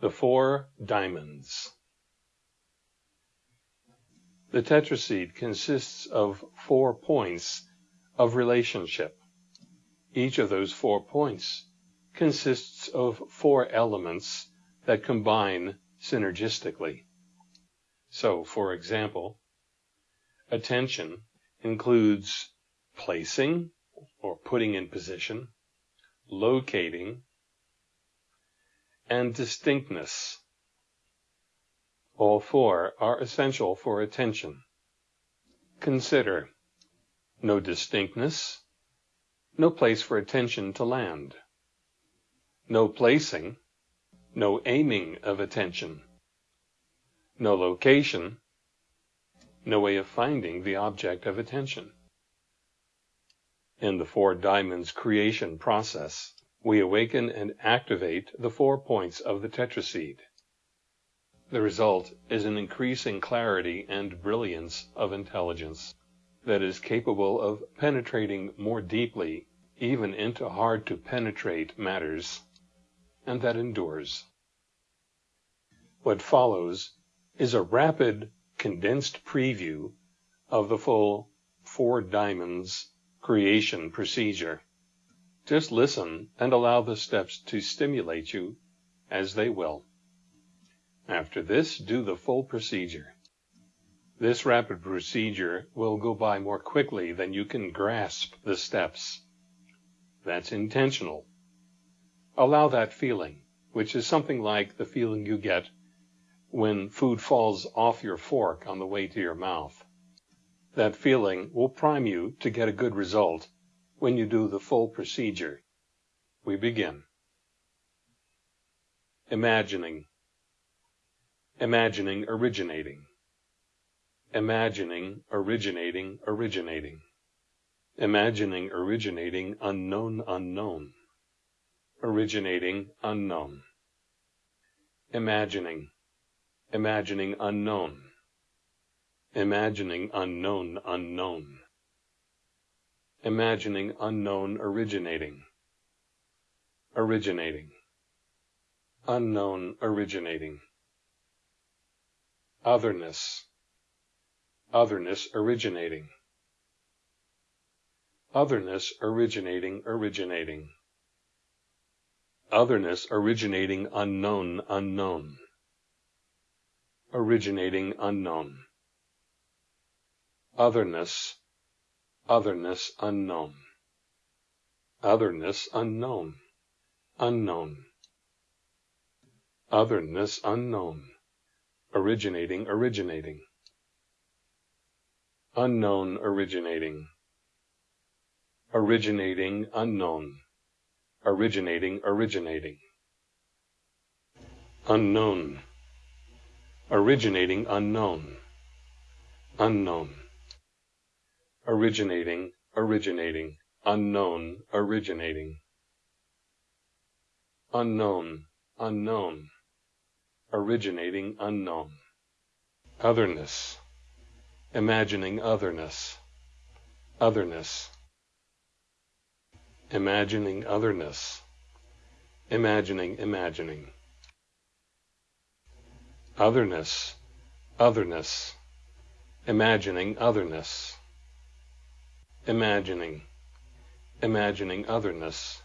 The Four Diamonds The tetraseed consists of four points of relationship. Each of those four points consists of four elements that combine synergistically. So, for example, attention includes placing or putting in position, locating, and distinctness. All four are essential for attention. Consider no distinctness, no place for attention to land. No placing, no aiming of attention. No location, no way of finding the object of attention. In the Four Diamonds creation process, we awaken and activate the four points of the tetraseed. The result is an increasing clarity and brilliance of intelligence that is capable of penetrating more deeply even into hard to penetrate matters, and that endures. What follows is a rapid, condensed preview of the full Four Diamonds creation procedure. Just listen and allow the steps to stimulate you as they will. After this, do the full procedure. This rapid procedure will go by more quickly than you can grasp the steps. That's intentional. Allow that feeling, which is something like the feeling you get when food falls off your fork on the way to your mouth. That feeling will prime you to get a good result when you do the full procedure. We begin. Imagining. Imagining originating. Imagining originating originating. Imagining originating unknown unknown. Originating unknown. Imagining. Imagining unknown Imagining unknown unknown. Imagining unknown originating. Originating. Unknown originating. Otherness. Otherness originating. Otherness originating originating. Otherness originating unknown unknown. Originating unknown otherness, otherness unknown, otherness unknown, unknown, otherness unknown, originating, originating, unknown, originating, originating, unknown, originating, originating, unknown, originating, unknown, unknown originating, originating, unknown, originating. Unknown, unknown, originating, unknown. Otherness, imagining otherness, otherness. Imagining otherness, imagining, imagining. Otherness, otherness, imagining otherness imagining, imagining otherness,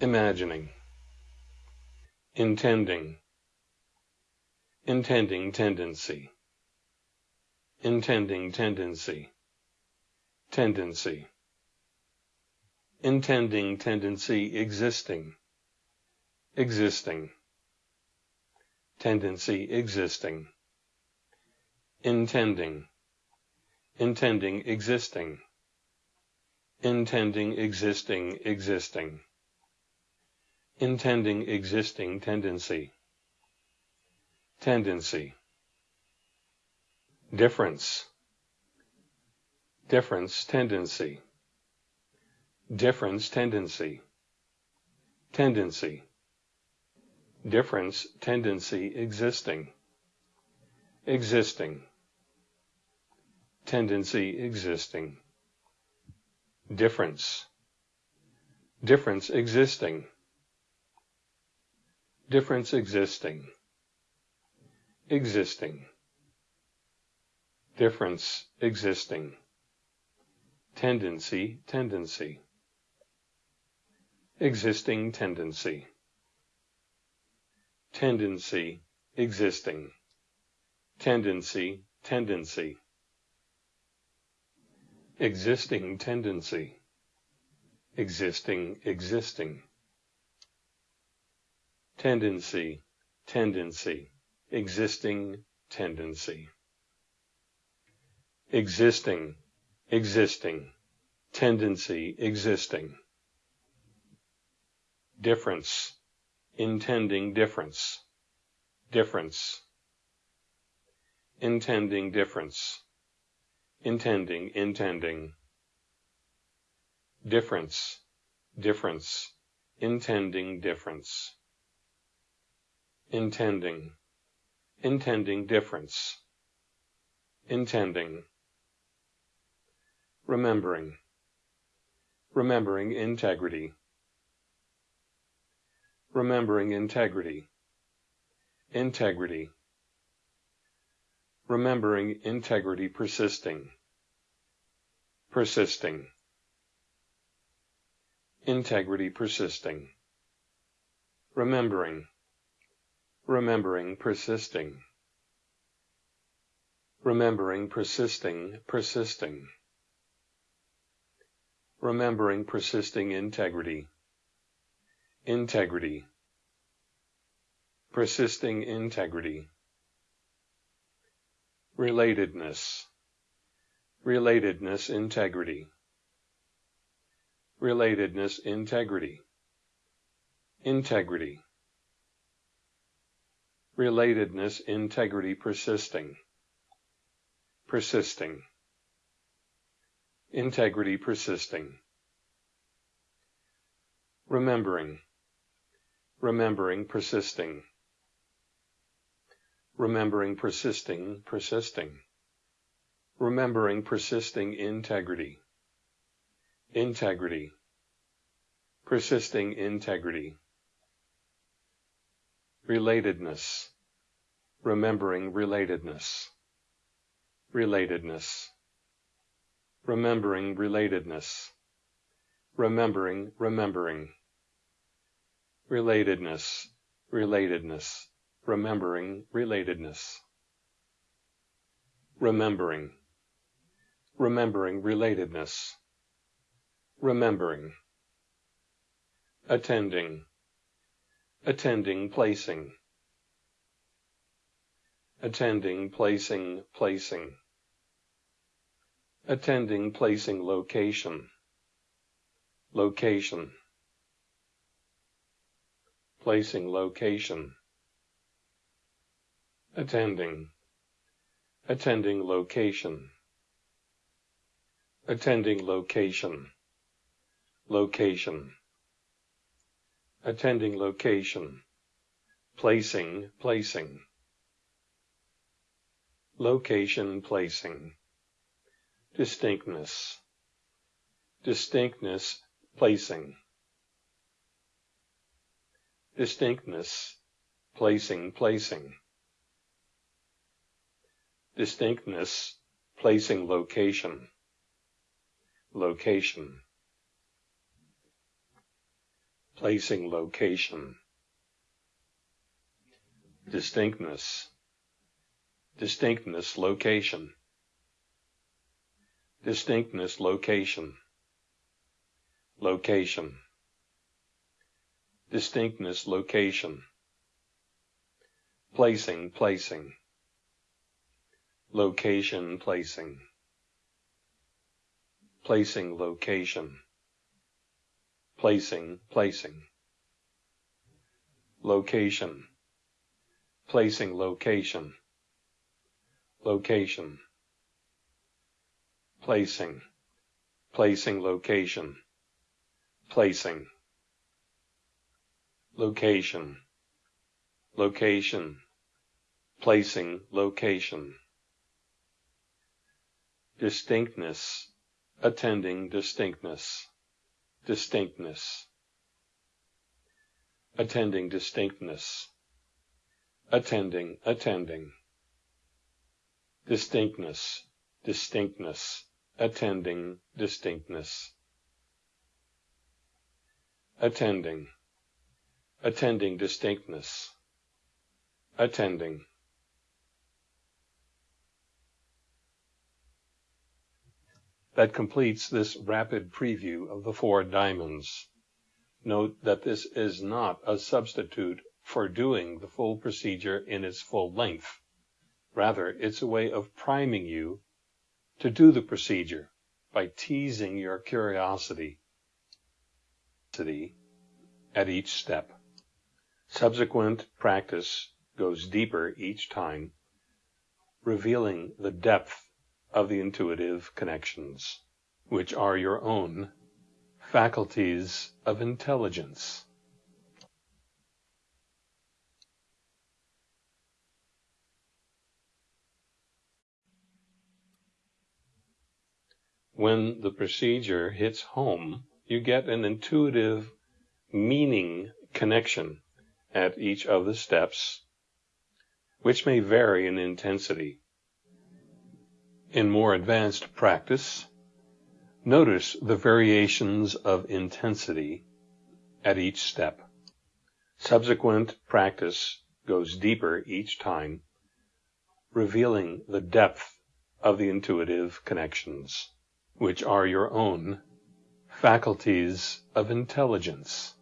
imagining, intending, intending tendency, intending tendency, tendency, intending tendency existing, existing, tendency existing, intending, intending existing, intending existing existing, intending existing tendency, tendency, difference, difference tendency, difference tendency, tendency, difference tendency existing, existing tendency existing. Difference. Difference existing. difference existing, existing, difference existing, tendency, tendency, existing tendency, tendency, existing, tendency, tendency, existing tendency, existing, existing, tendency, tendency, existing tendency, existing, existing, tendency, existing, difference, intending difference, difference, intending difference, intending, intending, difference, difference, intending difference, intending, intending difference, intending, remembering, remembering integrity, remembering integrity, integrity, remembering integrity persisting, persisting, integrity persisting, remembering, remembering persisting, remembering persisting, persisting, remembering persisting integrity, integrity, persisting integrity, relatedness, relatedness integrity, relatedness integrity, integrity, relatedness integrity persisting, persisting, integrity persisting, remembering, remembering persisting, remembering persisting, persisting, remembering persisting integrity, integrity, persisting integrity, relatedness, remembering relatedness, relatedness, remembering relatedness, remembering, remembering, relatedness, relatedness, remembering relatedness, remembering, remembering relatedness, remembering, attending, attending placing, attending placing placing, attending placing location, location, placing location, attending, attending location, attending location, location, attending location, placing, placing, location, placing, distinctness, distinctness, placing, distinctness, placing, placing, distinctness, placing location, location, placing location, distinctness, distinctness, location, distinctness, location, location, distinctness, location, placing, placing, location, placing, placing, location, placing, placing, location, placing, location, location, placing, placing, location, placing, location, location, placing, location, distinctness, attending distinctness, distinctness, attending distinctness, attending, attending, distinctness, distinctness, attending, distinctness, attending, attending distinctness, attending. That completes this rapid preview of the four diamonds. Note that this is not a substitute for doing the full procedure in its full length. Rather, it's a way of priming you to do the procedure by teasing your curiosity at each step. Subsequent practice goes deeper each time, revealing the depth of the intuitive connections, which are your own faculties of intelligence. When the procedure hits home, you get an intuitive meaning connection at each of the steps, which may vary in intensity. In more advanced practice, Notice the variations of intensity at each step. Subsequent practice goes deeper each time, revealing the depth of the intuitive connections, which are your own faculties of intelligence.